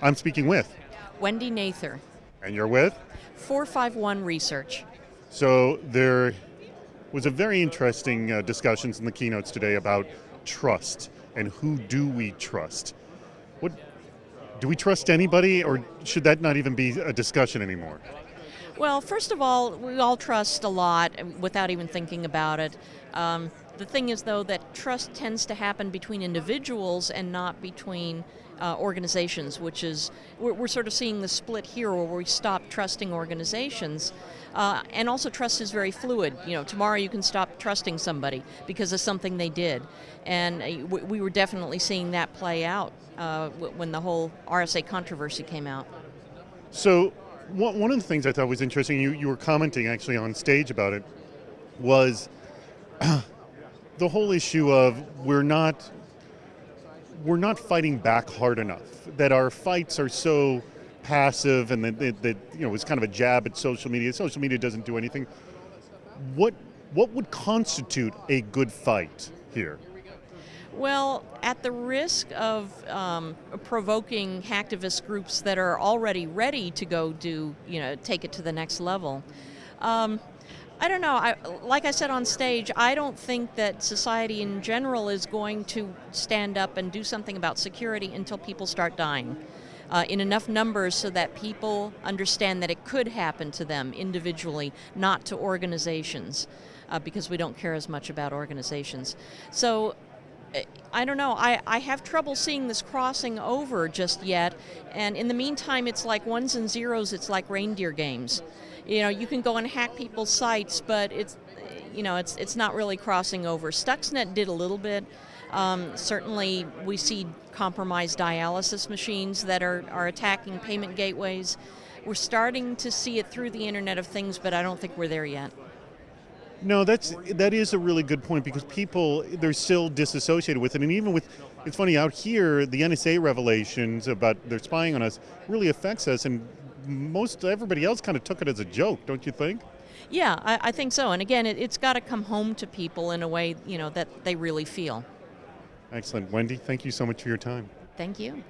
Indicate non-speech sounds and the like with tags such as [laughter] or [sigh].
I'm speaking with. Wendy Nather, And you're with? 451 Research. So there was a very interesting uh, discussions in the keynotes today about trust and who do we trust. What do we trust anybody, or should that not even be a discussion anymore? Well, first of all, we all trust a lot without even thinking about it. Um, the thing is, though, that trust tends to happen between individuals and not between uh, organizations, which is, we're, we're, sort of seeing the split here where we stop trusting organizations. Uh, and also, trust is very fluid. You know, tomorrow you can stop trusting somebody because of something they did. And uh, we were definitely seeing that play out uh, when the whole RSA controversy came out. So, one of the things I thought was interesting, you, you were commenting actually on stage about it, was [clears throat] the whole issue of we're not we're not fighting back hard enough. That our fights are so passive, and that, that, you know it's kind of a jab at social media. Social media doesn't do anything. What what would constitute a good fight here? Well, at the risk of um, provoking hacktivist groups that are already ready to go do, you know, take it to the next level. Um, I don't know. I, like I said on stage, I don't think that society in general is going to stand up and do something about security until people start dying. Uh, in enough numbers so that people understand that it could happen to them individually, not to organizations, uh, because we don't care as much about organizations. So I don't know, I, I have trouble seeing this crossing over just yet, and in the meantime it's like ones and zeros, it's like reindeer games you know, you can go and hack people's sites, but it's, you know, it's, it's not really crossing over. Stuxnet did a little bit. Um, certainly, we see compromised dialysis machines that are, are attacking payment gateways. We're starting to see it through the Internet of Things, but I don't think we're there yet. No, that's that is a really good point because people they're still disassociated with it, and even with it's funny out here the NSA revelations about they're spying on us really affects us, and most everybody else kind of took it as a joke, don't you think? Yeah, I, I think so. And again, it, it's got to come home to people in a way you know that they really feel. Excellent, Wendy. Thank you so much for your time. Thank you.